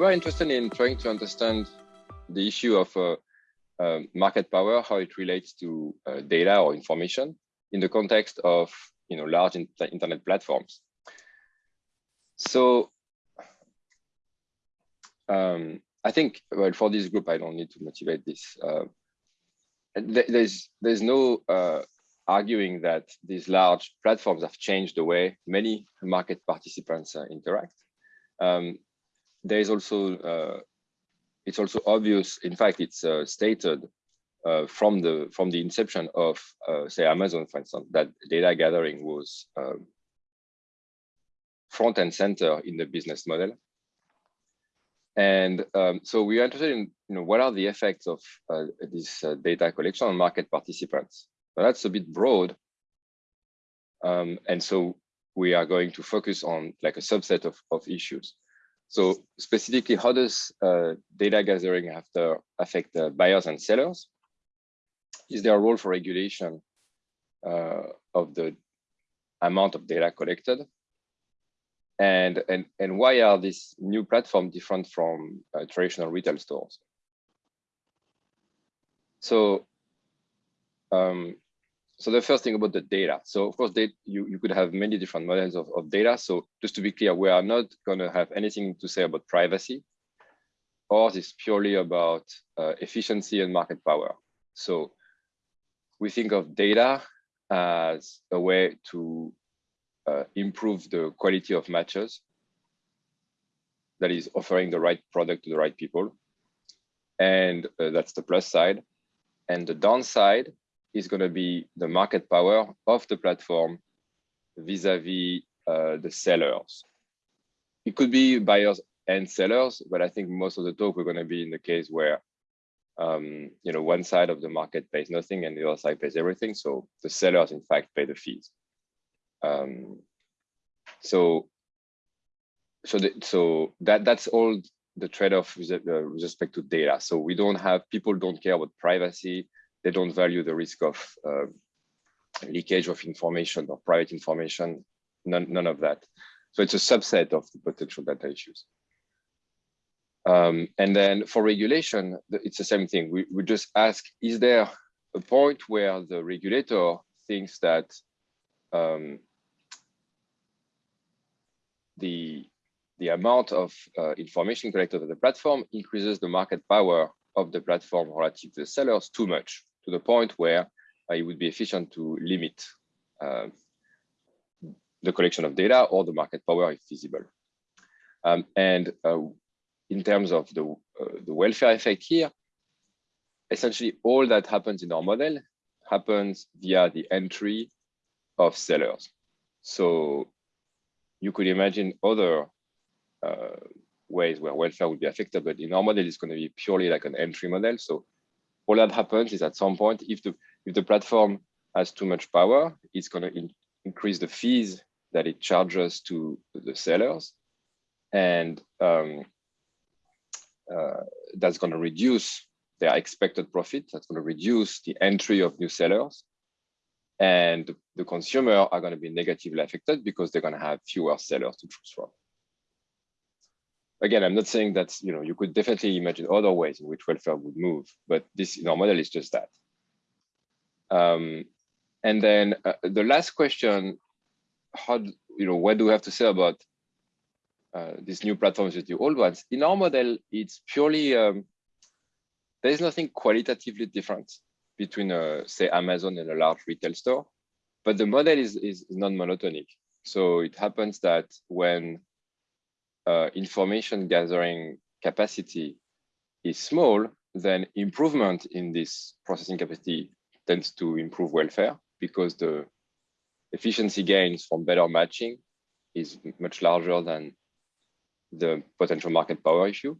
were interested in trying to understand the issue of uh, uh, market power, how it relates to uh, data or information in the context of you know large in internet platforms. So um, I think well for this group I don't need to motivate this. Uh, there's there's no uh, arguing that these large platforms have changed the way many market participants uh, interact. Um, there is also uh, it's also obvious. In fact, it's uh, stated uh, from the from the inception of uh, say Amazon, for instance, that data gathering was um, front and center in the business model. And um, so we are interested in you know what are the effects of uh, this uh, data collection on market participants. But that's a bit broad. Um, and so we are going to focus on like a subset of, of issues. So specifically, how does uh, data gathering have to affect uh, buyers and sellers? Is there a role for regulation uh, of the amount of data collected? And, and, and why are these new platforms different from uh, traditional retail stores? So, um, so the first thing about the data. So of course, they, you, you could have many different models of, of data. So just to be clear, we are not gonna have anything to say about privacy. Ours is purely about uh, efficiency and market power. So we think of data as a way to uh, improve the quality of matches that is offering the right product to the right people. And uh, that's the plus side. And the downside is going to be the market power of the platform vis-a-vis -vis, uh, the sellers. It could be buyers and sellers, but I think most of the talk we're going to be in the case where um, you know one side of the market pays nothing and the other side pays everything. So the sellers, in fact, pay the fees. Um, so so the, so that that's all the trade-off with, uh, with respect to data. So we don't have people don't care about privacy they don't value the risk of uh, leakage of information or private information, none, none of that. So it's a subset of the potential data issues. Um, and then for regulation, it's the same thing. We, we just ask, is there a point where the regulator thinks that um, the, the amount of uh, information collected on the platform increases the market power of the platform relative to the sellers too much to the point where uh, it would be efficient to limit uh, the collection of data or the market power if feasible. Um, and uh, in terms of the, the welfare effect here, essentially all that happens in our model happens via the entry of sellers. So you could imagine other uh, ways where welfare would be affected, but in our model, it's going to be purely like an entry model. So all that happens is at some point, if the if the platform has too much power, it's going to in, increase the fees that it charges to the sellers, and um, uh, that's going to reduce their expected profit. That's going to reduce the entry of new sellers, and the consumer are going to be negatively affected because they're going to have fewer sellers to choose from again, I'm not saying that you know you could definitely imagine other ways in which welfare would move, but this in our model is just that. Um, and then uh, the last question, how you know what do we have to say about uh, these new platforms with the old ones? In our model, it's purely um, there is nothing qualitatively different between uh, say Amazon and a large retail store, but the model is is non-monotonic. So it happens that when uh, information gathering capacity is small, then improvement in this processing capacity tends to improve welfare because the efficiency gains from better matching is much larger than the potential market power issue.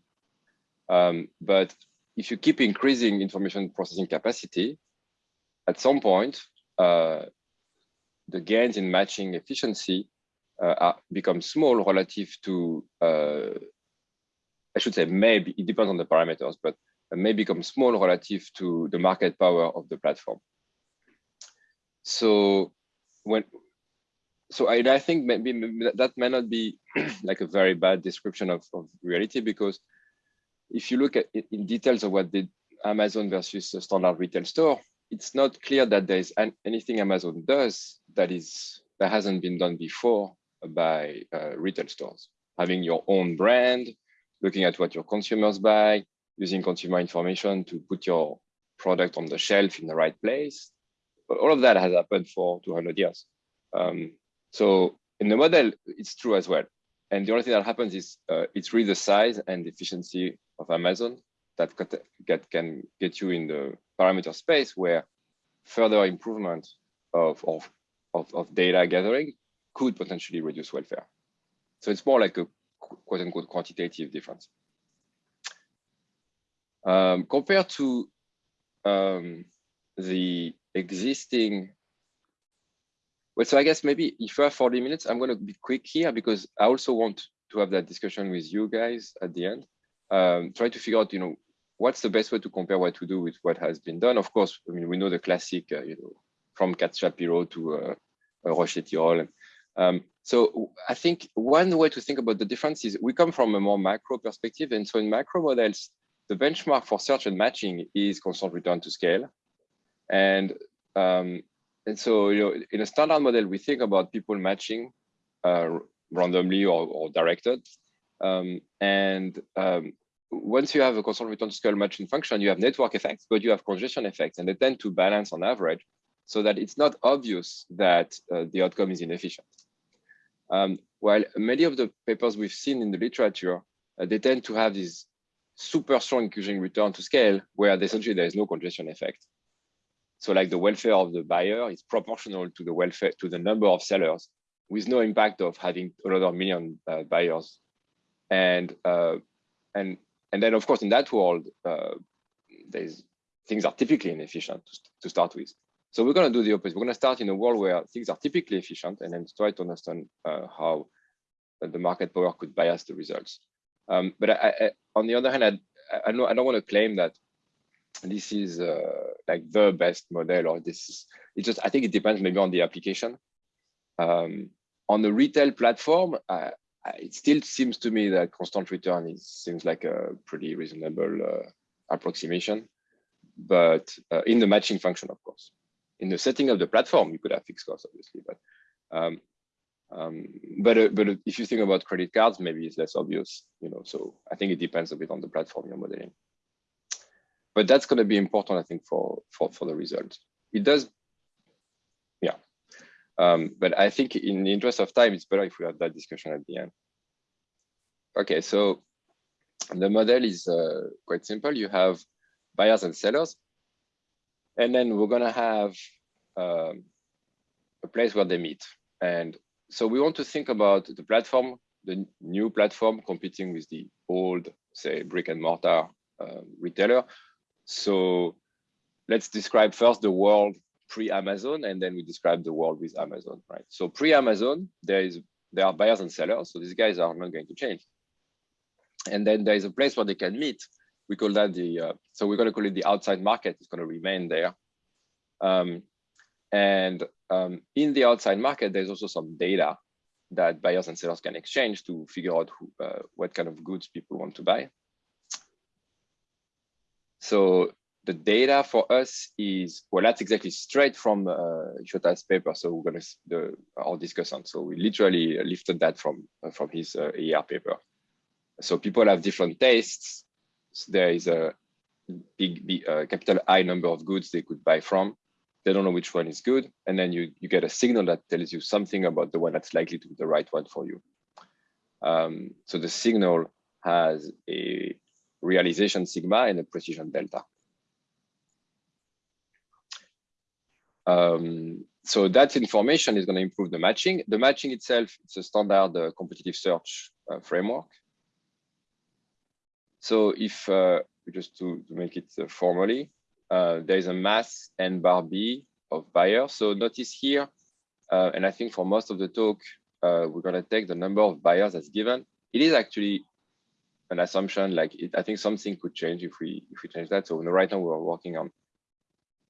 Um, but if you keep increasing information processing capacity, at some point, uh, the gains in matching efficiency uh, become small relative to, uh, I should say maybe, it depends on the parameters, but may become small relative to the market power of the platform. So when so I, I think maybe, that may not be like a very bad description of, of reality because if you look at it in details of what did Amazon versus a standard retail store, it's not clear that there's an, anything Amazon does that is that hasn't been done before by uh, retail stores. Having your own brand, looking at what your consumers buy, using consumer information to put your product on the shelf in the right place. But all of that has happened for 200 years. Um, so in the model, it's true as well. And the only thing that happens is uh, it's really the size and efficiency of Amazon that get, can get you in the parameter space where further improvement of, of, of, of data gathering could potentially reduce welfare. So it's more like a quote unquote quantitative difference. Um, compared to um, the existing, well, so I guess maybe if you have 40 minutes, I'm going to be quick here because I also want to have that discussion with you guys at the end. Um, try to figure out, you know, what's the best way to compare what to do with what has been done. Of course, I mean, we know the classic, uh, you know, from Carl Shapiro to uh, Rochet Tirole. Um, so I think one way to think about the difference is we come from a more macro perspective. And so in macro models, the benchmark for search and matching is constant return to scale. And, um, and so you know, in a standard model, we think about people matching uh, randomly or, or directed. Um, and um, once you have a constant return to scale matching function, you have network effects, but you have congestion effects, and they tend to balance on average so that it's not obvious that uh, the outcome is inefficient. Um, while many of the papers we've seen in the literature, uh, they tend to have this super strong increasing return to scale where essentially there is no congestion effect. So like the welfare of the buyer is proportional to the welfare to the number of sellers with no impact of having another million uh, buyers. And uh, and and then of course in that world, uh, there's things are typically inefficient to, to start with. So we're going to do the opposite. We're going to start in a world where things are typically efficient and then try to understand uh, how the market power could bias the results. Um, but I, I, on the other hand, I, I, don't, I don't want to claim that this is uh, like the best model or this is, it just, I think it depends maybe on the application. Um, on the retail platform, it still seems to me that constant return is seems like a pretty reasonable uh, approximation, but uh, in the matching function, of course. In the setting of the platform, you could have fixed costs, obviously, but um, um, but uh, but if you think about credit cards, maybe it's less obvious, you know. So I think it depends a bit on the platform you're modeling. But that's going to be important, I think, for for for the result. It does, yeah. Um, but I think in the interest of time, it's better if we have that discussion at the end. Okay, so the model is uh, quite simple. You have buyers and sellers. And then we're going to have um, a place where they meet. And so we want to think about the platform, the new platform competing with the old, say, brick and mortar uh, retailer. So let's describe first the world pre-Amazon, and then we describe the world with Amazon, right? So pre-Amazon, there is there are buyers and sellers, so these guys are not going to change. And then there is a place where they can meet. We call that the uh, so we're going to call it the outside market. It's going to remain there. Um, and um, in the outside market, there's also some data that buyers and sellers can exchange to figure out who, uh, what kind of goods people want to buy. So the data for us is, well, that's exactly straight from uh, Shota's paper. So we're going to, the, our discussant. So we literally lifted that from, uh, from his uh, AER paper. So people have different tastes. There is a big, big uh, capital I number of goods they could buy from. They don't know which one is good. And then you, you get a signal that tells you something about the one that's likely to be the right one for you. Um, so the signal has a realization sigma and a precision delta. Um, so that information is going to improve the matching. The matching itself, it's a standard uh, competitive search uh, framework. So if uh, just to, to, make it uh, formally, uh, there is a mass n bar b of buyers. So notice here, uh, and I think for most of the talk, we're going to take the number of buyers as given. It is actually an assumption like it, I think something could change if we if we change that. So right now we're working on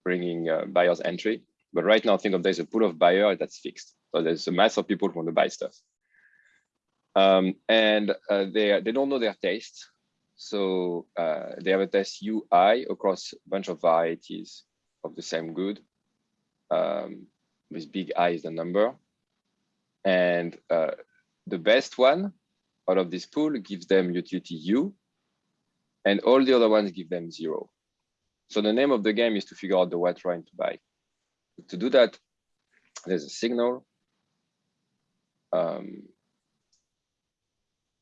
bringing uh, buyer's entry. But right now, think of there's a pool of buyer that's fixed. So there's a mass of people who want to buy stuff. Um, and uh, they, they don't know their taste. So uh, they have a test UI across a bunch of varieties of the same good um, with big I is the number. And uh, the best one out of this pool gives them utility U and all the other ones give them zero. So the name of the game is to figure out the white wine to buy. To do that, there's a signal. Um,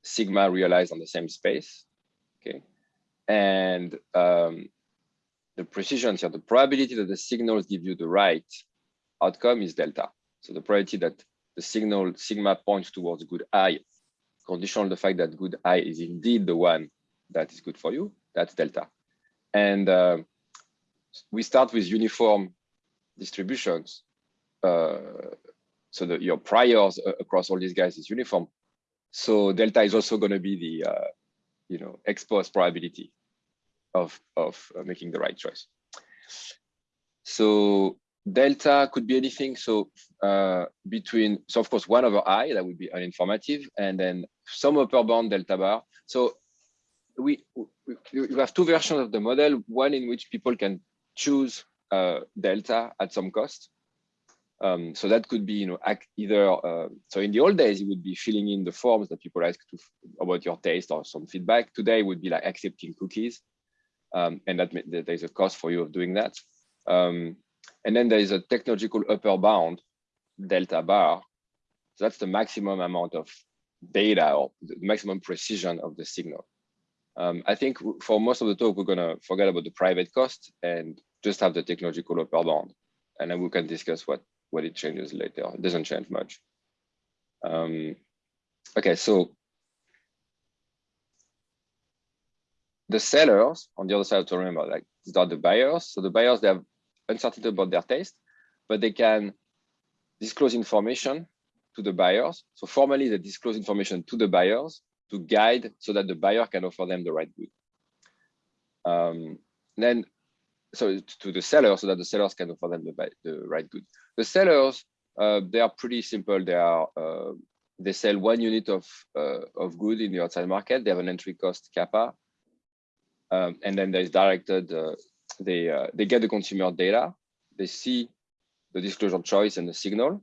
sigma realized on the same space, okay? And um, the precision here, the probability that the signals give you the right outcome is delta. So the probability that the signal sigma points towards good I, conditional on the fact that good I is indeed the one that is good for you, that's delta. And uh, we start with uniform distributions. Uh, so that your priors across all these guys is uniform. So delta is also going to be the, uh, you know, ex post probability of, of uh, making the right choice. So delta could be anything. So uh, between, so of course, one over i, that would be uninformative, and then some upper bound delta bar. So we, we, we have two versions of the model, one in which people can choose uh, delta at some cost. Um, so that could be, you know, either, uh, so in the old days, it would be filling in the forms that people ask to, about your taste or some feedback. Today would be like accepting cookies. Um, and that, that, there's a cost for you of doing that. Um, and then there is a technological upper bound, delta bar. So that's the maximum amount of data or the maximum precision of the signal. Um, I think for most of the talk, we're going to forget about the private cost and just have the technological upper bound. And then we can discuss what, what it changes later. It doesn't change much. Um, okay, so the sellers on the other side to remember, like these are the buyers. So the buyers, they have uncertainty about their taste, but they can disclose information to the buyers. So formally, they disclose information to the buyers to guide so that the buyer can offer them the right good. Um, then, so to the seller, so that the sellers can offer them the, the right good. The sellers, uh, they are pretty simple. They are uh, they sell one unit of uh, of good in the outside market. They have an entry cost kappa, um, and then there is directed. Uh, they uh, they get the consumer data. They see the disclosure choice and the signal.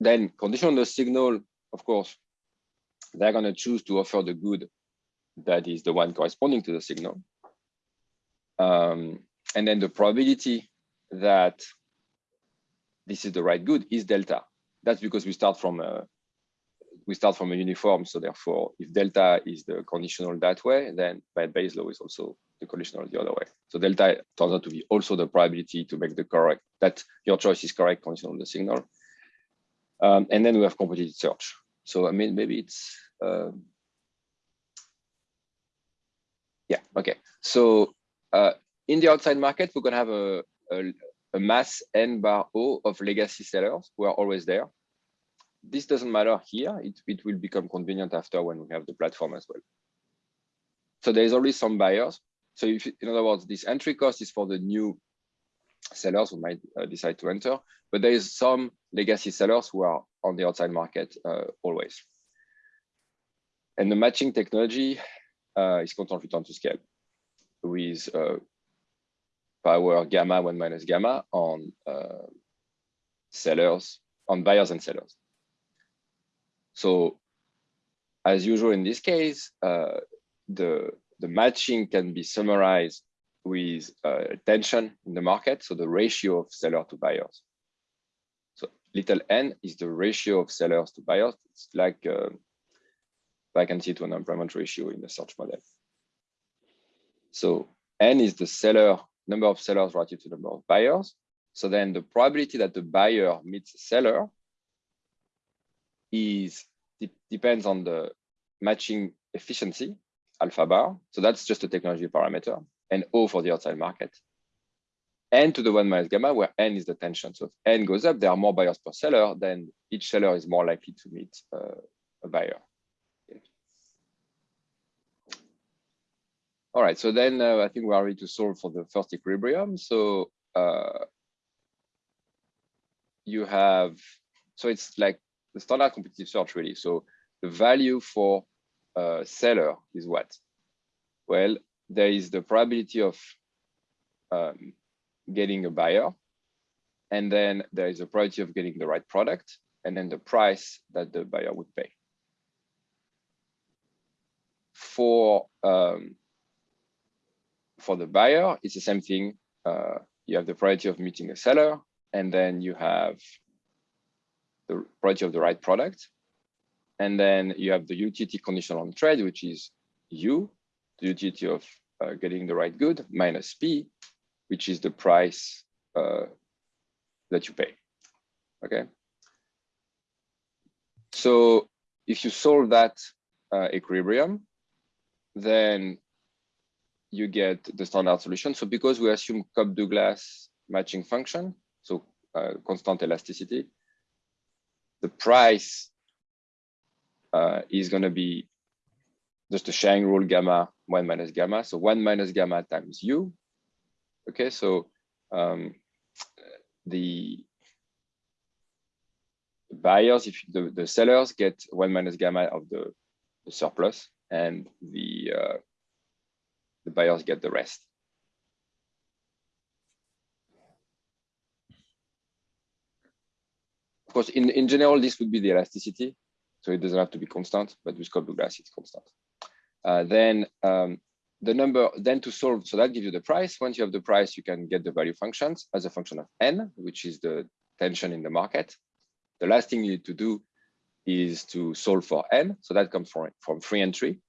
Then condition on the signal, of course, they're going to choose to offer the good that is the one corresponding to the signal. Um, and then the probability that this is the right good is delta. That's because we start from a we start from a uniform. So therefore, if delta is the conditional that way, then by Bayes law is also the conditional the other way. So delta turns out to be also the probability to make the correct that your choice is correct conditional on the signal. Um, and then we have competitive search. So I mean, maybe it's, uh, yeah, okay. So uh, in the outside market, we're gonna have a, a, a, mass n bar O of legacy sellers who are always there. This doesn't matter here. It, it will become convenient after when we have the platform as well. So there is always some buyers. So if, in other words, this entry cost is for the new sellers who might uh, decide to enter, but there is some legacy sellers who are on the outside market uh, always. And the matching technology uh, is return to scale with uh, power gamma one minus gamma on uh, sellers, on buyers and sellers. So as usual in this case, uh, the, the matching can be summarized with uh, tension in the market, so the ratio of seller to buyers. So little n is the ratio of sellers to buyers. It's like uh, vacancy to unemployment ratio in the search model. So n is the seller number of sellers relative to the number of buyers. So then the probability that the buyer meets the seller is depends on the matching efficiency alpha bar. So that's just a technology parameter and O for the outside market. N to the one minus gamma, where N is the tension. So if N goes up, there are more buyers per seller, then each seller is more likely to meet uh, a buyer. All right, so then uh, I think we are ready to solve for the first equilibrium. So uh, you have, so it's like the standard competitive search really. So the value for a seller is what? Well, there is the probability of um, getting a buyer, and then there is a probability of getting the right product, and then the price that the buyer would pay. For um, for the buyer, it's the same thing. Uh, you have the priority of meeting a seller, and then you have the probability of the right product. And then you have the utility condition on trade, which is U, the utility of uh, getting the right good, minus P, which is the price uh, that you pay, okay? So if you solve that uh, equilibrium, then you get the standard solution. So because we assume Cobb-Douglas matching function, so uh, constant elasticity, the price uh, is going to be just the sharing rule gamma 1 minus gamma. So 1 minus gamma times u. Okay, so um, the buyers, if the, the sellers get 1 minus gamma of the, the surplus, and the uh, the buyers get the rest. Of course, in, in general, this would be the elasticity. So it doesn't have to be constant, but with Cobb-Douglas, it's constant. Uh, then um, the number, then to solve, so that gives you the price. Once you have the price, you can get the value functions as a function of n, which is the tension in the market. The last thing you need to do is to solve for n. So that comes from, from free entry.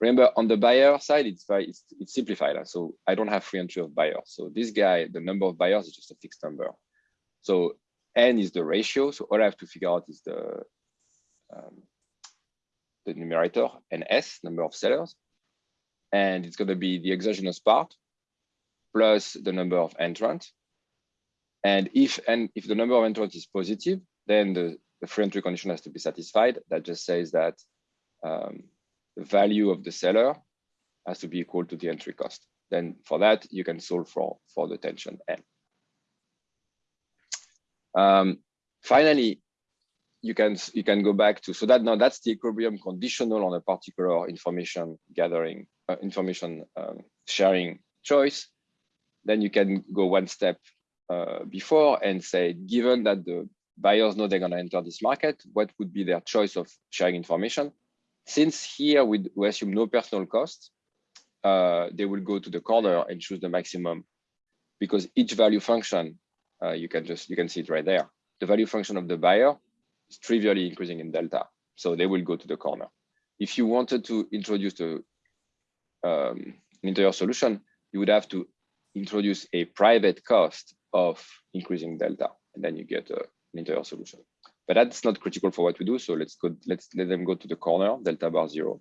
Remember, on the buyer side, it's very it's, it's simplified. So I don't have free entry of buyers. So this guy, the number of buyers is just a fixed number. So n is the ratio. So all I have to figure out is the um, the numerator and s number of sellers, and it's going to be the exogenous part plus the number of entrants. And if and if the number of entrants is positive, then the, the free entry condition has to be satisfied. That just says that um, the value of the seller has to be equal to the entry cost. Then for that, you can solve for, for the tension N. Um, finally, you can you can go back to so that now that's the equilibrium conditional on a particular information gathering uh, information um, sharing choice then you can go one step uh, before and say given that the buyers know they're going to enter this market what would be their choice of sharing information since here we, we assume no personal cost, uh, they will go to the corner and choose the maximum because each value function, uh, you can just, you can see it right there. The value function of the buyer is trivially increasing in delta. So they will go to the corner. If you wanted to introduce um, an interior solution, you would have to introduce a private cost of increasing delta, and then you get a, an interior solution but that's not critical for what we do. So let's go, let's let them go to the corner, delta bar zero.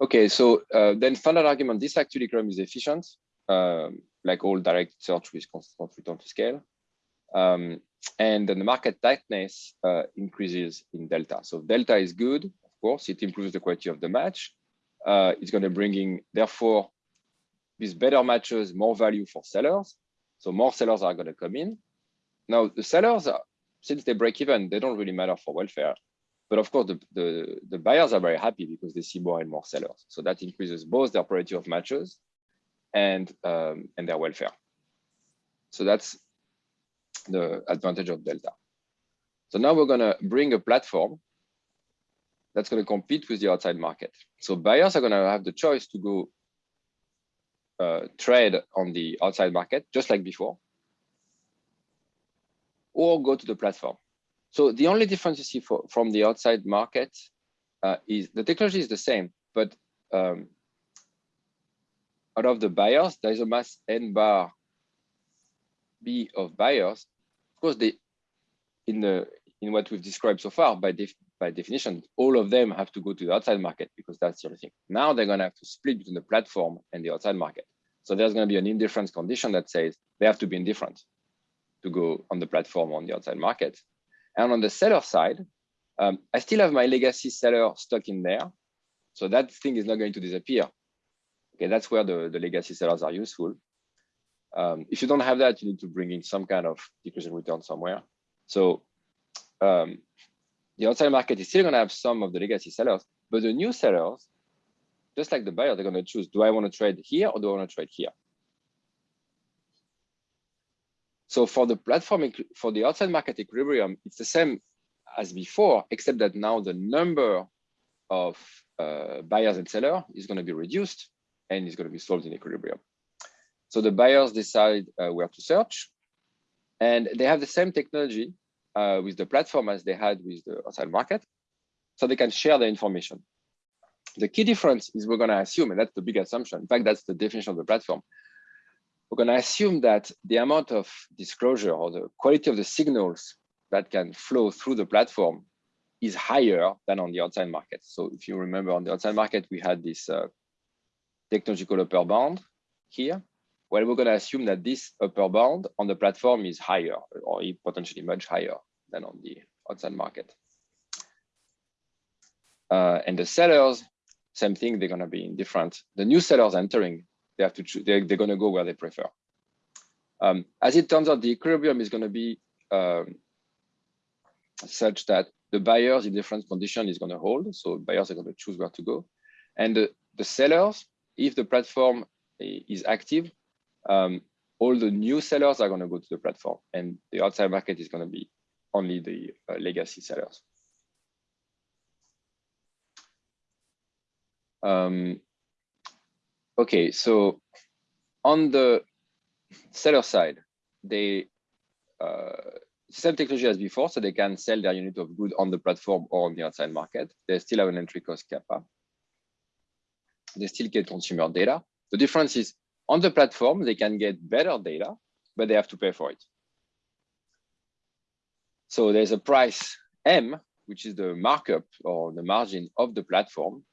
Okay, so uh, then standard argument, this actually equilibrium is efficient, um, like all direct search with constant return to scale. Um, and then the market tightness uh, increases in delta. So delta is good, of course, it improves the quality of the match. Uh, it's going to bring in, therefore, with better matches, more value for sellers. So more sellers are going to come in. Now, the sellers are, since they break even, they don't really matter for welfare. But of course, the, the, the, buyers are very happy because they see more and more sellers. So that increases both their probability of matches and, um, and their welfare. So that's the advantage of Delta. So now we're going to bring a platform that's going to compete with the outside market. So buyers are going to have the choice to go uh, trade on the outside market, just like before, or go to the platform. So the only difference you see for, from the outside market uh, is the technology is the same, but um, out of the buyers, there is a mass n bar b of buyers. Of course, they in the in what we've described so far, by def, by definition, all of them have to go to the outside market because that's the only thing. Now they're going to have to split between the platform and the outside market. So there's going to be an indifference condition that says they have to be indifferent to go on the platform on the outside market. And on the seller side, um, I still have my legacy seller stuck in there. So that thing is not going to disappear. Okay, that's where the, the legacy sellers are useful. Um, if you don't have that, you need to bring in some kind of decreasing return somewhere. So um, the outside market is still going to have some of the legacy sellers, but the new sellers, just like the buyer, they're going to choose, do I want to trade here or do I want to trade here? So for the platform, for the outside market equilibrium, it's the same as before, except that now the number of uh, buyers and sellers is going to be reduced and is going to be solved in equilibrium. So the buyers decide uh, where to search and they have the same technology uh, with the platform as they had with the outside market. So they can share the information. The key difference is we're going to assume, and that's the big assumption. In fact, that's the definition of the platform. We're going to assume that the amount of disclosure or the quality of the signals that can flow through the platform is higher than on the outside market. So if you remember on the outside market, we had this uh, technological upper bound here. Well, we're going to assume that this upper bound on the platform is higher or potentially much higher than on the outside market. Uh, and the sellers, same thing, they're going to be in different. The new sellers entering, they have to they're, they're going to go where they prefer. Um, as it turns out, the equilibrium is going to be um, such that the buyers in different condition is going to hold. So buyers are going to choose where to go. And the, the sellers, if the platform is active, um, all the new sellers are going to go to the platform and the outside market is going to be only the uh, legacy sellers. Um, okay, so on the seller side, they uh, same technology as before, so they can sell their unit of good on the platform or on the outside market. They still have an entry cost kappa. They still get consumer data. The difference is on the platform, they can get better data, but they have to pay for it. So there's a price M, which is the markup or the margin of the platform.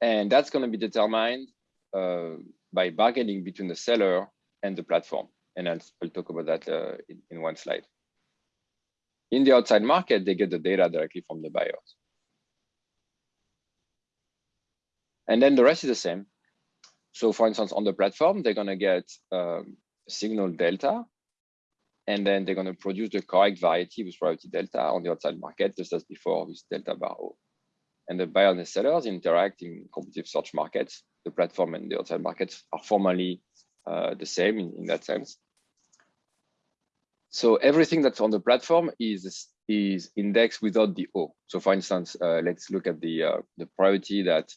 And that's going to be determined uh, by bargaining between the seller and the platform. And I'll, I'll talk about that uh, in, in one slide. In the outside market, they get the data directly from the buyers. And then the rest is the same. So for instance, on the platform, they're going to get um, signal delta, and then they're going to produce the correct variety with probability delta on the outside market, just as before with delta bar O. And the buyer and the sellers interact in competitive search markets. The platform and the outside markets are formally uh, the same in, in that sense. So everything that's on the platform is is indexed without the O. So for instance, uh, let's look at the uh, the priority that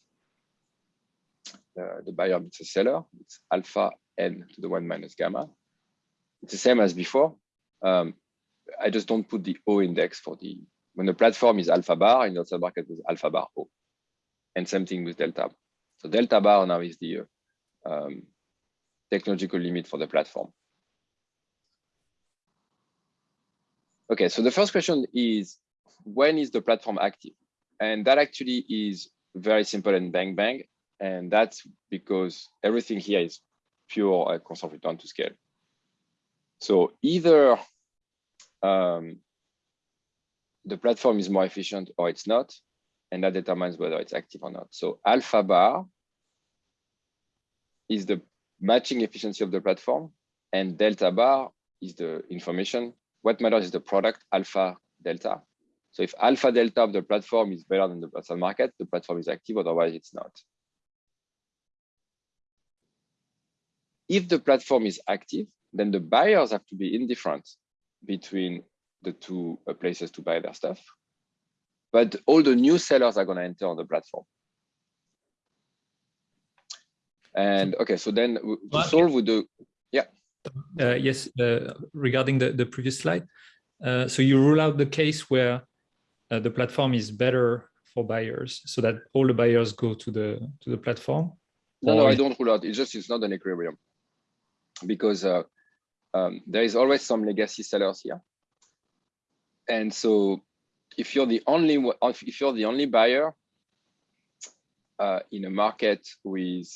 uh, the buyer meets a seller. It's alpha n to the one minus gamma. It's the same as before. Um, I just don't put the O index for the, when the platform is alpha bar, in the outside market is alpha bar O. And same thing with delta. So delta bar now is the um, technological limit for the platform. Okay, so the first question is, when is the platform active? And that actually is very simple and bang bang. And that's because everything here is pure uh, constant return to scale. So either um, the platform is more efficient or it's not, and that determines whether it's active or not. So alpha bar is the matching efficiency of the platform, and delta bar is the information. What matters is the product alpha delta. So if alpha delta of the platform is better than the platform market, the platform is active, otherwise it's not. if the platform is active, then the buyers have to be indifferent between the two uh, places to buy their stuff. But all the new sellers are going to enter on the platform. And okay, so then to solve with the, yeah. Uh, yes, uh, regarding the, the previous slide. Uh, so you rule out the case where uh, the platform is better for buyers so that all the buyers go to the to the platform? No, no, I don't rule out. It's just it's not an equilibrium because uh, um, there is always some legacy sellers here. And so if you're the only if you're the only buyer uh, in a market with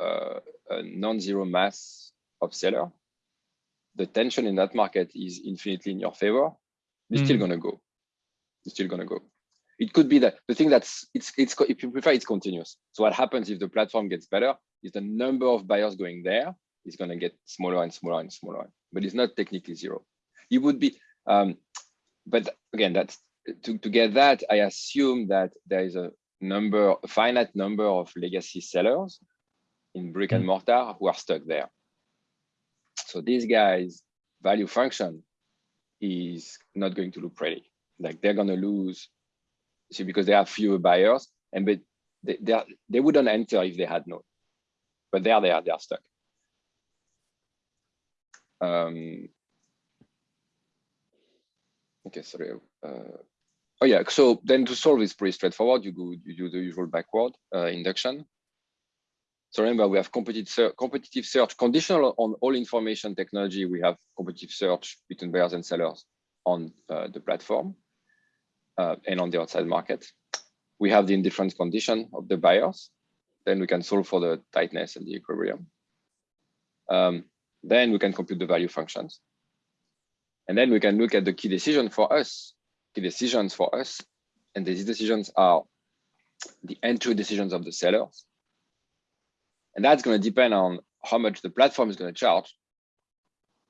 uh, a non-zero mass of seller, the tension in that market is infinitely in your favor. You're mm. still gonna go. You're still gonna go. It could be that the thing that's it's it's if you prefer it's continuous. So what happens if the platform gets better is the number of buyers going there is going to get smaller and smaller and smaller, but it's not technically zero. It would be, um, but again, that's to, to get that, I assume that there is a number, a finite number of legacy sellers in brick and mortar who are stuck there. So these guys value function is not going to look pretty. Like they're going to lose, see, because they have fewer buyers, and but they they, they wouldn't enter if they had no. But there they are, they are stuck. Um, okay, sorry. Uh, oh yeah, so then to solve is pretty straightforward. You go, you do the usual backward uh, induction. So remember, we have competitive, competitive search conditional on all information technology. We have competitive search between buyers and sellers on uh, the platform uh, and on the outside market. We have the indifference condition of the buyers. Then we can solve for the tightness and the equilibrium. Um, then we can compute the value functions. And then we can look at the key decision for us, key decisions for us. And these decisions are the entry decisions of the sellers and that's going to depend on how much the platform is going to charge.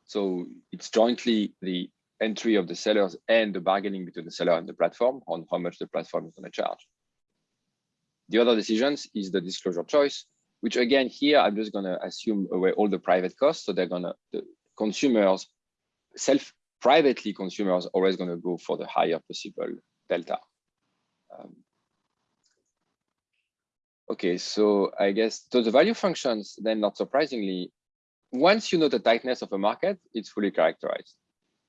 So it's jointly the entry of the sellers and the bargaining between the seller and the platform on how much the platform is going to charge. The other decisions is the disclosure choice, which again, here, I'm just going to assume away all the private costs. So they're going to, the consumers, self privately consumers always going to go for the higher possible delta. Um, Okay, so I guess so the value functions, then not surprisingly, once you know the tightness of a market, it's fully characterized.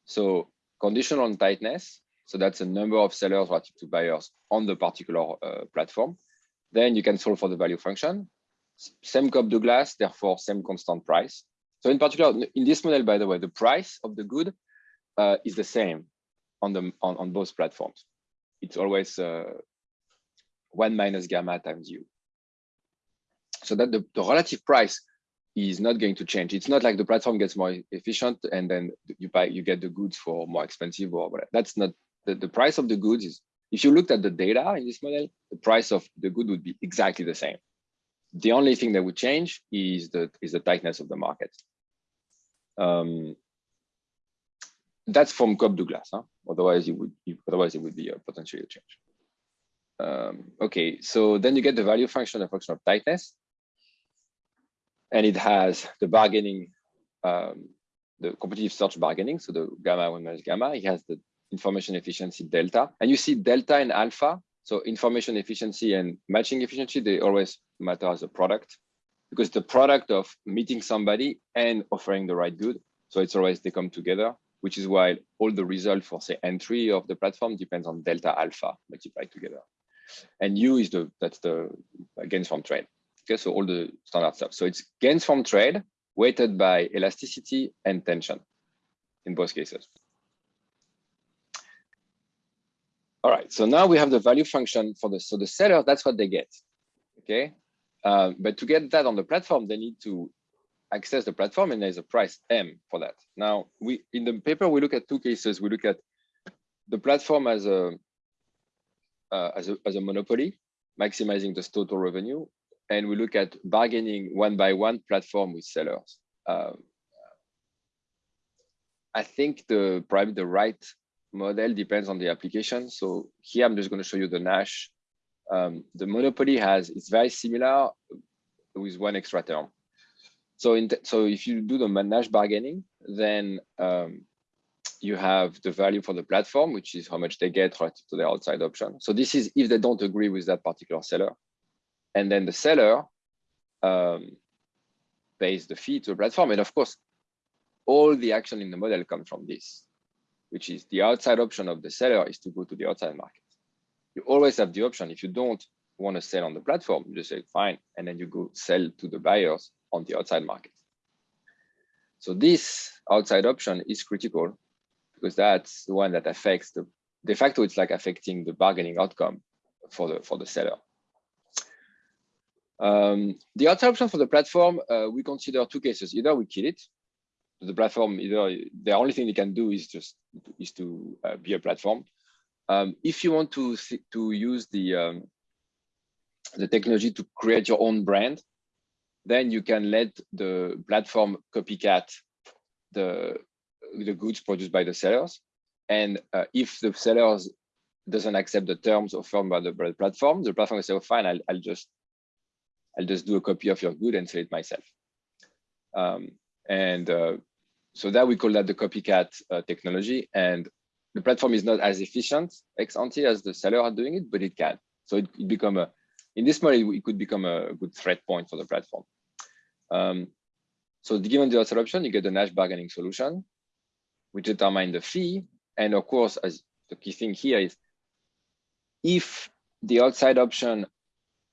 So conditional on tightness, so that's a number of sellers relative to buyers on the particular uh, platform. Then you can solve for the value function. Same Cobb-Douglas, therefore same constant price. So in particular, in this model, by the way, the price of the good uh, is the same on the on, on both platforms. It's always uh, one minus gamma times u so that the, the relative price is not going to change. It's not like the platform gets more efficient and then you buy you get the goods for more expensive or whatever. That's not the, the price of the goods is if you looked at the data in this model, the price of the good would be exactly the same. The only thing that would change is the is the tightness of the market. Um, that's from Cobb-Douglas. Huh? Otherwise, it would otherwise it would be a potentially a change. Um, okay, so then you get the value function, a function of tightness and it has the bargaining, um, the competitive search bargaining, so the gamma one minus gamma. It has the information efficiency delta, and you see delta and alpha. So information efficiency and matching efficiency, they always matter as a product because the product of meeting somebody and offering the right good. So it's always they come together, which is why all the result for say entry of the platform depends on delta alpha multiplied together. And U is the that's the gains from trade. Okay, so all the standard stuff. So it's gains from trade weighted by elasticity and tension in both cases. All right, so now we have the value function for the, so the seller, that's what they get, okay? Uh, but to get that on the platform, they need to access the platform and there's a price M for that. Now, we in the paper, we look at two cases. We look at the platform as a, uh, as a, as a monopoly, maximizing the total revenue, and we look at bargaining one by one platform with sellers. Um, I think the probably the right model depends on the application. So here I'm just going to show you the Nash. Um, the monopoly has it's very similar with one extra term. So in so if you do the Nash bargaining, then um, you have the value for the platform, which is how much they get relative to the outside option. So this is if they don't agree with that particular seller. And then the seller um, pays the fee to the platform. And of course, all the action in the model comes from this, which is the outside option of the seller is to go to the outside market. You always have the option. If you don't want to sell on the platform, you just say fine, and then you go sell to the buyers on the outside market. So this outside option is critical because that's the one that affects the de facto it's like affecting the bargaining outcome for the for the seller. Um, the other option for the platform, uh, we consider two cases. Either we kill it, the platform, either the only thing they can do is just is to uh, be a platform. Um, if you want to to use the um, the technology to create your own brand, then you can let the platform copycat the the goods produced by the sellers. and uh, if the sellers doesn't accept the terms offered by the, by the platform, the platform will say, "Oh, fine, I'll, I'll just I'll just do a copy of your good and sell it myself." Um, and uh, so that we call that the copycat uh, technology. And the platform is not as efficient ex ante as the seller are doing it, but it can. So it, it become a in this model it could become a good threat point for the platform. Um, so given the option, you get a Nash bargaining solution, which determine the fee. And of course, as the key thing here is if the outside option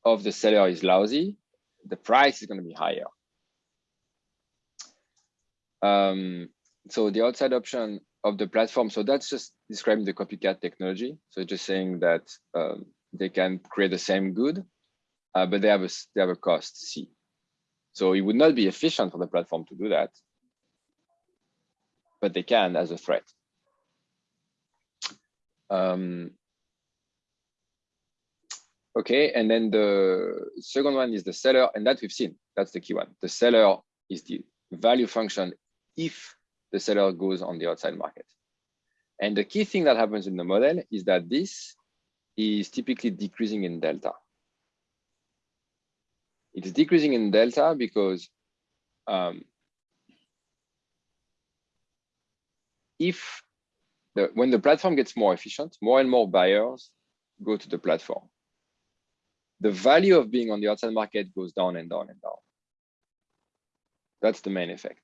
of the seller is lousy, the price is going to be higher. Um, so the outside option of the platform, so that's just describing the copycat technology. So just saying that um, they can create the same good, uh, but they have a they have a cost C. So it would not be efficient for the platform to do that, but they can as a threat. Um, okay, and then the second one is the seller, and that we've seen. That's the key one. The seller is the value function if the seller goes on the outside market. And the key thing that happens in the model is that this is typically decreasing in delta. It's decreasing in delta because um, if the, when the platform gets more efficient, more and more buyers go to the platform. The value of being on the outside market goes down and down and down. That's the main effect.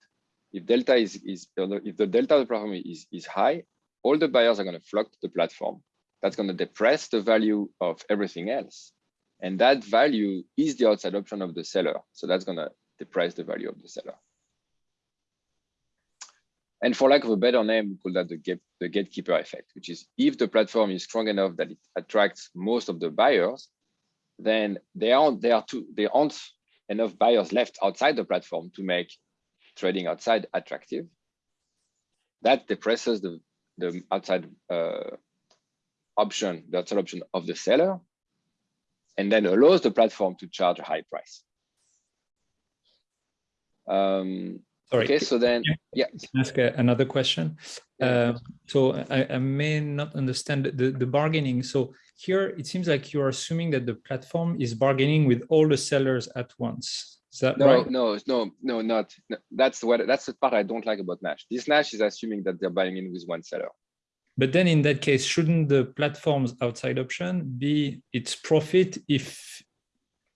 If delta is, is if the delta of the platform is, is high, all the buyers are going to flock to the platform. That's going to depress the value of everything else. And that value is the outside option of the seller. So that's going to depress the value of the seller. And for lack of a better name, we call that the, gate, the gatekeeper effect, which is if the platform is strong enough that it attracts most of the buyers, then there aren't, there are two, there aren't enough buyers left outside the platform to make trading outside attractive. That depresses the, the outside uh, option, the outside option of the seller, and then allows the platform to charge a high price. Um, Sorry. Okay, so then, yeah. ask another question. Uh, so I, I, may not understand the, the bargaining. So here it seems like you're assuming that the platform is bargaining with all the sellers at once. Is that no, right? No, no, no, not. No. That's what. That's the part I don't like about Nash. This Nash is assuming that they're buying in with one seller. But then in that case, shouldn't the platform's outside option be its profit if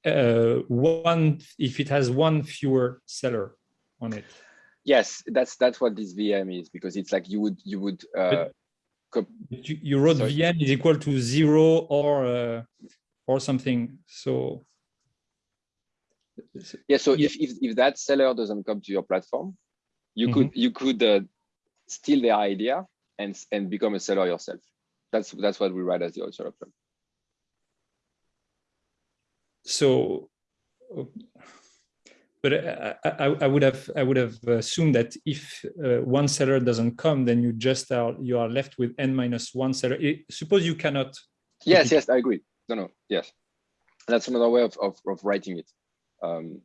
uh, one if it has one fewer seller on it? Yes, that's that's what this VM is because it's like you would you would. Uh, you, you, wrote sorry. VM is equal to zero or uh, or something. So yeah, so yeah. if, if if that seller doesn't come to your platform, you mm -hmm. could you could uh, steal their idea and and become a seller yourself. That's that's what we write as the outside option. So but I, I, would have I would have assumed that if uh, one seller doesn't come, then you just are you are left with n minus one seller. It, suppose you cannot. Yes, yes, I agree. No, no, yes, that's another way of of, of writing it. Um,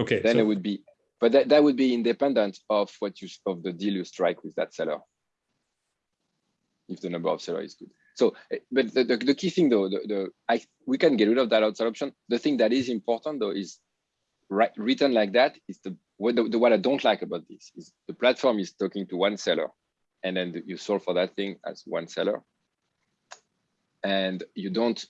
okay. Then so, it would be, but that that would be independent of what you of the deal you strike with that seller. If the number of seller is good. So, eh, but the, the, the key thing though, the, the I we can get rid of that outside option. The thing that is important though is right, written like that is the what, the, the, what I don't like about this is the platform is talking to one seller and then you solve for that thing as one seller. And you don't,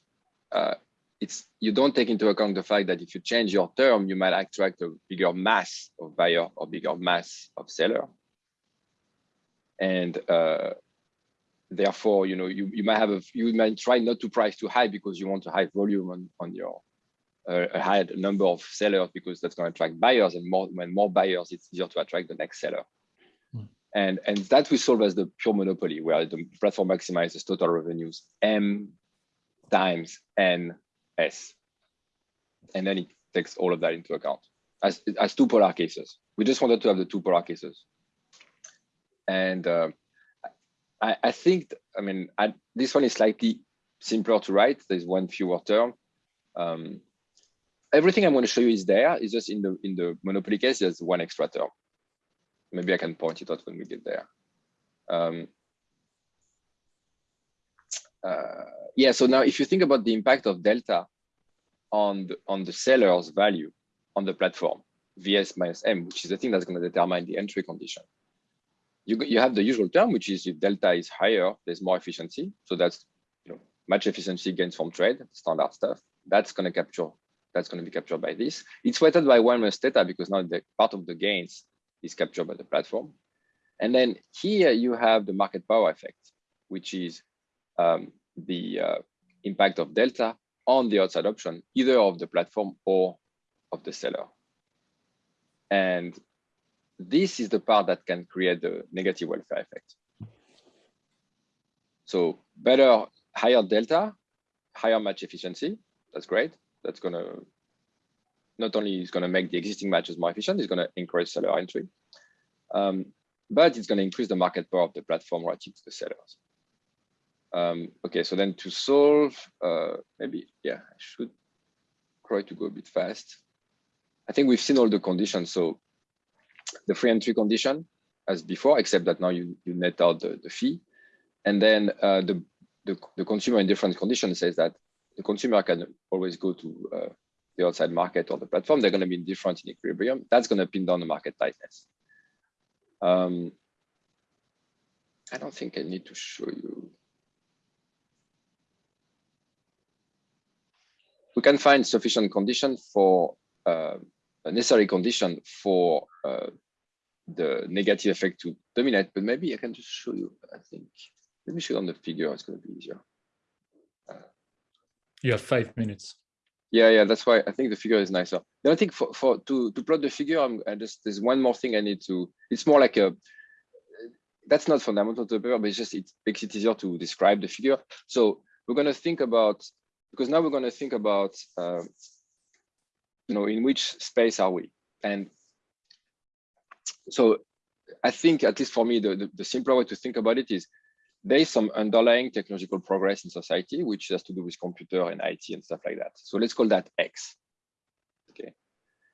uh, it's you don't take into account the fact that if you change your term, you might attract a bigger mass of buyer or bigger mass of seller. And uh, therefore, you know, you, you might have a, you might try not to price too high because you want a high volume on, on your a higher number of sellers because that's going to attract buyers and more when more buyers it's easier to attract the next seller mm. and and that we solve as the pure monopoly where the platform maximizes total revenues m times n s and then it takes all of that into account as as two polar cases we just wanted to have the two polar cases and uh, I, I think i mean I, this one is slightly simpler to write there's one fewer term um, everything I'm going to show you is there. It's just in the in the monopoly case, there's one extra term. Maybe I can point it out when we get there. Um, uh, yeah, so now if you think about the impact of delta on the, on the seller's value on the platform, VS minus M, which is the thing that's going to determine the entry condition. You, you have the usual term, which is if delta is higher, there's more efficiency. So that's you know match efficiency gains from trade, standard stuff. That's going to capture, that's going to be captured by this. It's weighted by one minus theta because now the part of the gains is captured by the platform. And then here you have the market power effect, which is um, the uh, impact of delta on the outside option, either of the platform or of the seller. And this is the part that can create the negative welfare effect. So better, higher delta, higher match efficiency. That's great. That's gonna not only is gonna make the existing matches more efficient, it's gonna encourage seller entry, um, but it's gonna increase the market power of the platform relative to the sellers. Um, okay, so then to solve, uh, maybe, yeah, I should try to go a bit fast. I think we've seen all the conditions. So the free entry condition as before, except that now you, you net out the, the fee. And then uh, the, the, the, consumer in different conditions says that the consumer can always go to uh, the outside market or the platform. They're going to be in different in equilibrium. That's going to pin down the market tightness. Um, I don't think I need to show you we can find sufficient condition for uh, a necessary condition for uh, the negative effect to dominate, but maybe I can just show you, I think. Let me show you on the figure, it's gonna be easier. Uh, you have five minutes. Yeah, yeah, that's why I think the figure is nicer. Then I think for, for to, to plot the figure, I'm I just, there's one more thing I need to, it's more like a, that's not fundamental to the paper, but it's just, it makes it easier to describe the figure. So we're gonna think about because now we're going to think about, uh, you know, in which space are we? And so I think, at least for me, the, the, the simpler way to think about it is there is some underlying technological progress in society, which has to do with computer and IT and stuff like that. So let's call that X. Okay.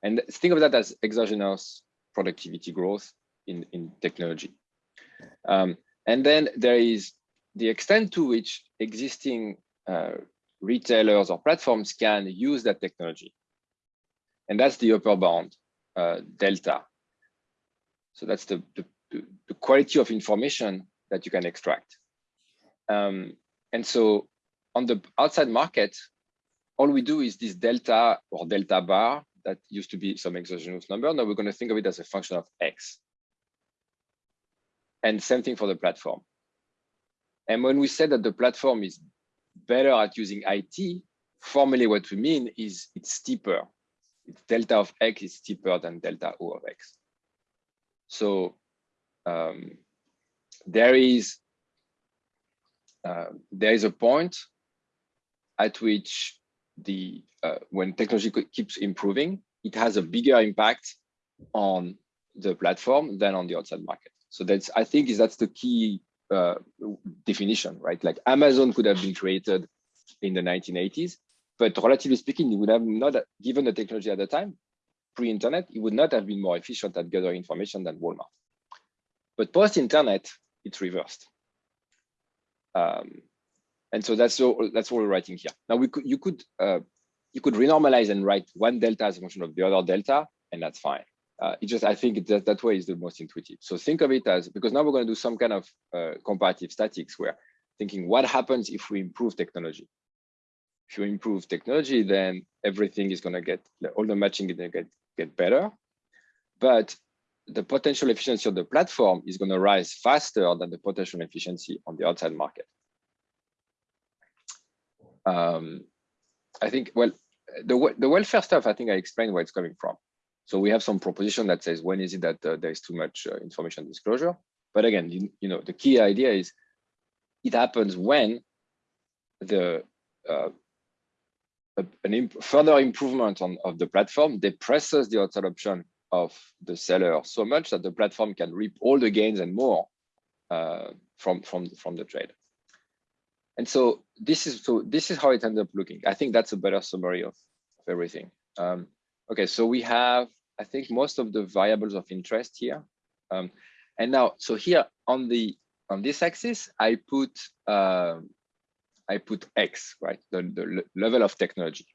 And think of that as exogenous productivity growth in, in technology. Um, and then there is the extent to which existing uh, retailers or platforms can use that technology. And that's the upper bound, uh, delta. So that's the, the, the, quality of information that you can extract. Um, and so on the outside market, all we do is this delta or delta bar that used to be some exogenous number. Now we're going to think of it as a function of X. And same thing for the platform. And when we say that the platform is better at using IT, formally what we mean is it's steeper. It's delta of X is steeper than delta O of X. So um, there is uh, there is a point at which the uh, when technology keeps improving, it has a bigger impact on the platform than on the outside market. So that's I think is that's the key uh, definition, right? Like Amazon could have been created in the 1980s, but relatively speaking, it would have not, given the technology at the time, pre-internet, it would not have been more efficient at gathering information than Walmart. But post-internet, it's reversed. Um, and so that's all, that's what we're writing here. Now we could, you could, uh, you could renormalize and write one delta as a function of the other delta, and that's fine uh, it just I think that that way is the most intuitive. So think of it as because now we're going to do some kind of uh, comparative statics where thinking what happens if we improve technology. If you improve technology, then everything is going to get all the matching is going to get get better, but the potential efficiency of the platform is going to rise faster than the potential efficiency on the outside market. Um, I think well the the welfare stuff. I think I explained where it's coming from. So we have some proposition that says when is it that uh, there is too much uh, information disclosure. But again, you, you, know, the key idea is it happens when the uh, an imp further improvement on of the platform depresses the outside option of the seller so much that the platform can reap all the gains and more uh, from from from the trade. And so this is so this is how it ends up looking. I think that's a better summary of, of everything. Um, Okay, so we have, I think, most of the variables of interest here. Um, and now, so here on the on this axis, I put uh, I put X, right? The, the level of technology.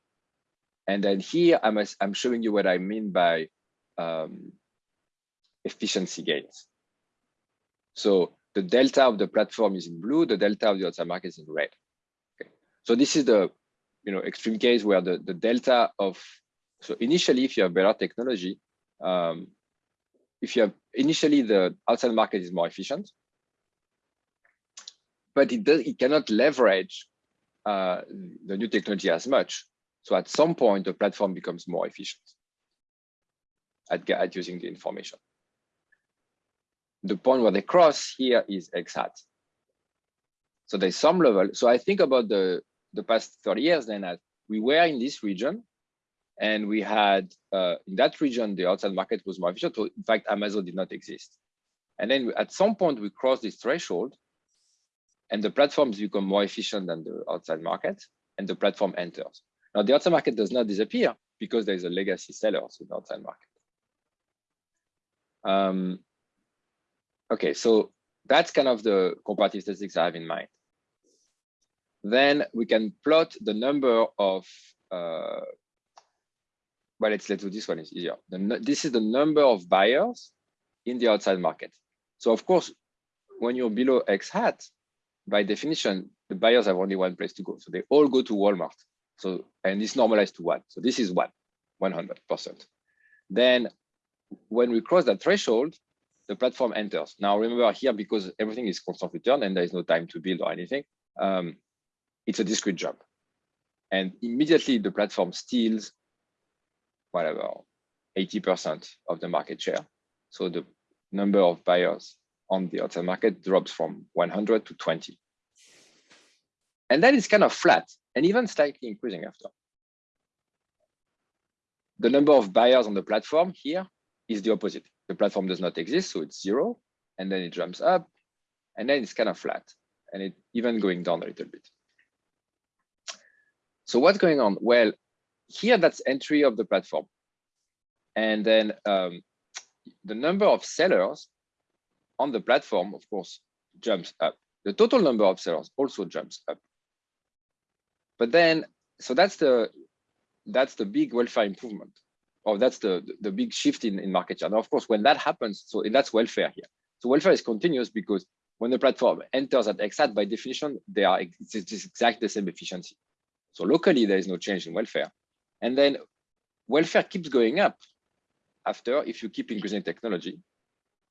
And then here I'm, I'm showing you what I mean by um, efficiency gains. So the delta of the platform is in blue, the delta of the outside market is in red. Okay. So this is the you know extreme case where the, the delta of so initially if you have better technology, um, if you have initially the outside market is more efficient, but it does it cannot leverage uh, the new technology as much. So at some point the platform becomes more efficient at, at using the information the point where they cross here is x hat. So there's some level. So I think about the, the past 30 years then as we were in this region and we had uh, in that region, the outside market was more efficient. So in fact, Amazon did not exist. And then at some point we cross this threshold and the platforms become more efficient than the outside market and the platform enters. Now the outside market does not disappear because there is a legacy seller in the outside market. Um, Okay, so that's kind of the comparative statics I have in mind. Then we can plot the number of, uh, well, let's, let's do this one is easier. The, this is the number of buyers in the outside market. So of course, when you're below X hat, by definition, the buyers have only one place to go. So they all go to Walmart. So, and it's normalized to one. So this is one, 100%. Then when we cross that threshold, the platform enters. Now remember here, because everything is constant return and there is no time to build or anything, um, it's a discrete jump. And immediately the platform steals whatever, 80% of the market share. So the number of buyers on the outside market drops from 100 to 20. And then it's kind of flat and even slightly increasing after. The number of buyers on the platform here is the opposite the platform does not exist, so it's zero, and then it jumps up, and then it's kind of flat, and it even going down a little bit. So what's going on? Well, here that's entry of the platform. And then um, the number of sellers on the platform, of course, jumps up. The total number of sellers also jumps up. But then, so that's the that's the big welfare improvement or that's the, the big shift in, in market share. Now, of course, when that happens, so that's welfare here. So welfare is continuous because when the platform enters at X hat, by definition, they are it's, it's exactly the same efficiency. So locally, there is no change in welfare. And then welfare keeps going up after if you keep increasing technology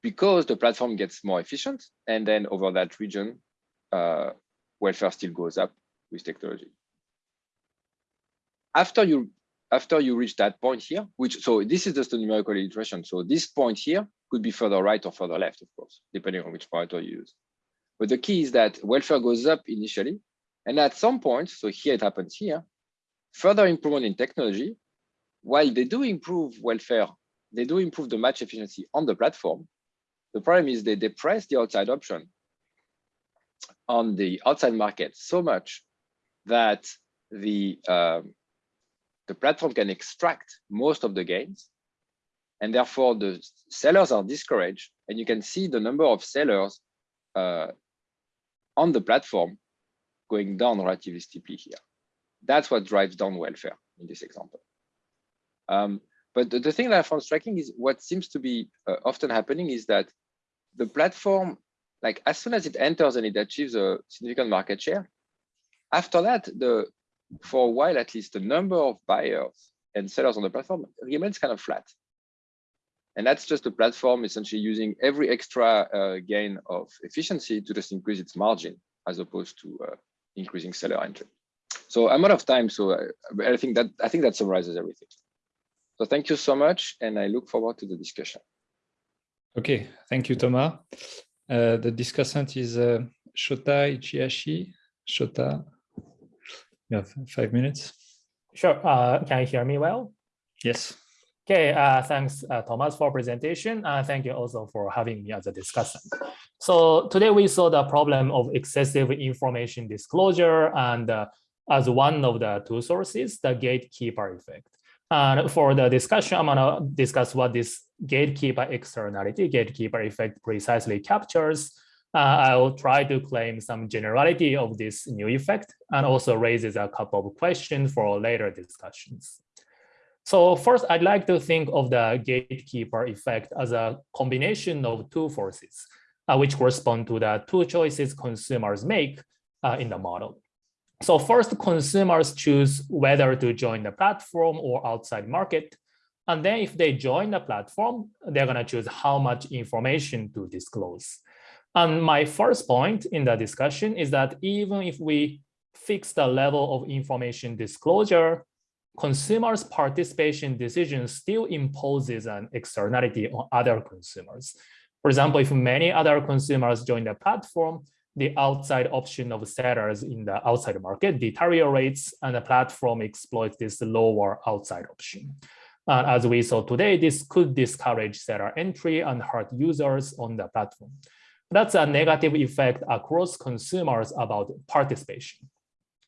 because the platform gets more efficient. And then over that region, uh, welfare still goes up with technology. After you after you reach that point here, which so this is just a numerical iteration. So this point here could be further right or further left, of course, depending on which parameter you use. But the key is that welfare goes up initially, and at some point, so here it happens here, further improvement in technology, while they do improve welfare, they do improve the match efficiency on the platform. The problem is they depress the outside option on the outside market so much that the um, the platform can extract most of the gains and therefore the sellers are discouraged and you can see the number of sellers uh, on the platform going down relatively steeply here. That's what drives down welfare in this example. Um, but the, the, thing that I found striking is what seems to be uh, often happening is that the platform, like as soon as it enters and it achieves a significant market share, after that, the for a while at least, the number of buyers and sellers on the platform remains kind of flat. And that's just the platform essentially using every extra uh, gain of efficiency to just increase its margin as opposed to uh, increasing seller entry. So I'm out of time, so I, I think that I think that summarizes everything. So thank you so much, and I look forward to the discussion. Okay, thank you, Thomas. Uh, the discussant is uh, Shota Ichihashi. Shota, you have five minutes. Sure. Uh, can you hear me well? Yes. Okay, uh, thanks, uh, Thomas, for presentation. Uh, thank you also for having me as a discussant. So today we saw the problem of excessive information disclosure and uh, as one of the two sources, the gatekeeper effect. And for the discussion, I'm gonna discuss what this gatekeeper externality, gatekeeper effect precisely captures uh, I'll try to claim some generality of this new effect and also raises a couple of questions for later discussions. So first, I'd like to think of the gatekeeper effect as a combination of two forces, uh, which correspond to the two choices consumers make uh, in the model. So first, consumers choose whether to join the platform or outside market. And then if they join the platform, they're going to choose how much information to disclose. And my first point in the discussion is that even if we fix the level of information disclosure, consumers' participation decision still imposes an externality on other consumers. For example, if many other consumers join the platform, the outside option of sellers in the outside market deteriorates and the platform exploits this lower outside option. As we saw today, this could discourage seller entry and hurt users on the platform. That's a negative effect across consumers about participation.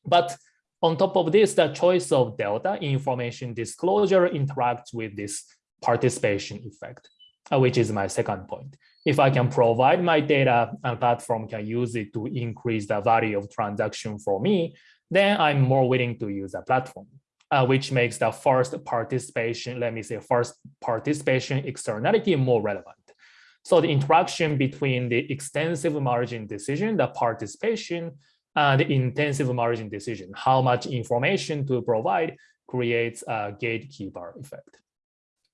But on top of this, the choice of delta information disclosure interacts with this participation effect, uh, which is my second point. If I can provide my data and platform can use it to increase the value of transaction for me, then I'm more willing to use a platform, uh, which makes the first participation, let me say first participation externality more relevant. So the interaction between the extensive margin decision, the participation, and the intensive margin decision, how much information to provide creates a gatekeeper effect.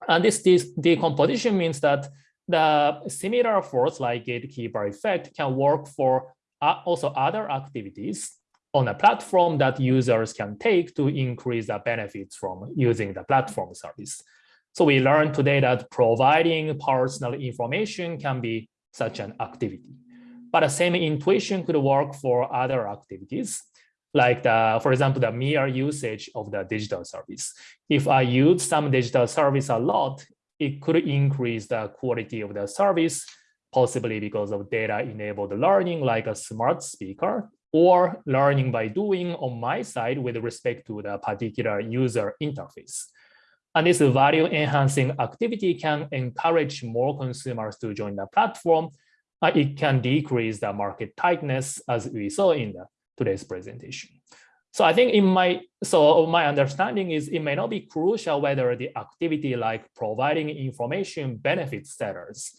And this, this decomposition means that the similar force like gatekeeper effect can work for uh, also other activities on a platform that users can take to increase the benefits from using the platform service. So we learned today that providing personal information can be such an activity. But the same intuition could work for other activities, like the, for example, the mere usage of the digital service. If I use some digital service a lot, it could increase the quality of the service, possibly because of data-enabled learning like a smart speaker, or learning by doing on my side with respect to the particular user interface. And this value enhancing activity can encourage more consumers to join the platform. It can decrease the market tightness as we saw in the, today's presentation. So I think in my, so my understanding is it may not be crucial whether the activity like providing information benefits sellers.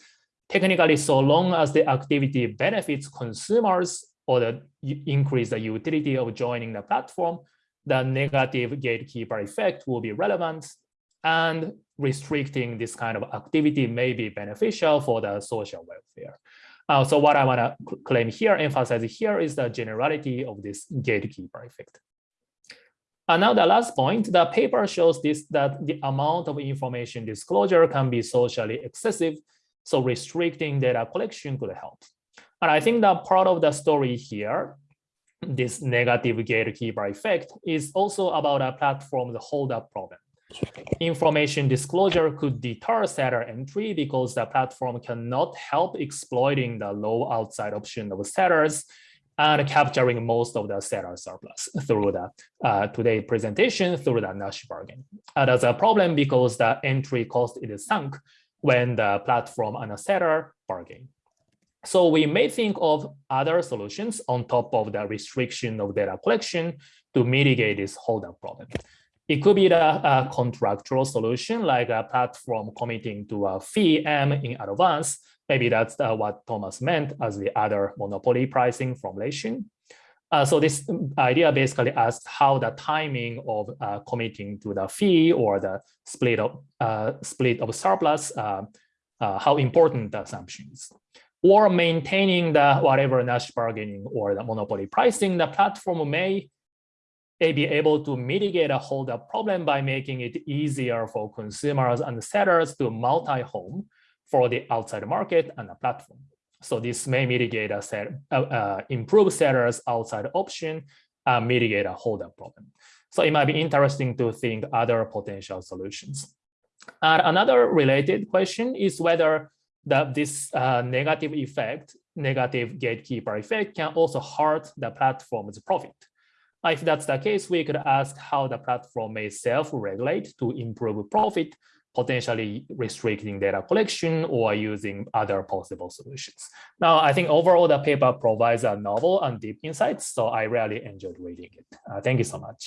Technically, so long as the activity benefits consumers or the increase the utility of joining the platform, the negative gatekeeper effect will be relevant and restricting this kind of activity may be beneficial for the social welfare. Uh, so what I want to claim here, emphasize here is the generality of this gatekeeper effect. And now the last point, the paper shows this that the amount of information disclosure can be socially excessive, so restricting data collection could help. And I think that part of the story here, this negative gatekeeper effect, is also about a platform's hold-up problem. Information disclosure could deter seller entry because the platform cannot help exploiting the low outside option of sellers and capturing most of the seller surplus through the uh, today presentation through the Nash bargain. Uh, that's a problem because the entry cost is sunk when the platform and the seller bargain. So we may think of other solutions on top of the restriction of data collection to mitigate this holdup problem. It could be the a contractual solution, like a platform committing to a fee M in advance. Maybe that's uh, what Thomas meant as the other monopoly pricing formulation. Uh, so this idea basically asks how the timing of uh, committing to the fee or the split of uh, split of surplus, uh, uh, how important the assumption is. Or maintaining the whatever Nash bargaining or the monopoly pricing, the platform may be able to mitigate a holdup problem by making it easier for consumers and sellers to multi-home for the outside market and the platform. So this may mitigate a set, uh, uh, improve sellers outside option, uh, mitigate a holdup problem. So it might be interesting to think other potential solutions. And another related question is whether that this uh, negative effect, negative gatekeeper effect can also hurt the platform's profit. If that's the case, we could ask how the platform may self-regulate to improve profit, potentially restricting data collection or using other possible solutions. Now, I think overall the paper provides a novel and deep insights, so I really enjoyed reading it. Uh, thank you so much.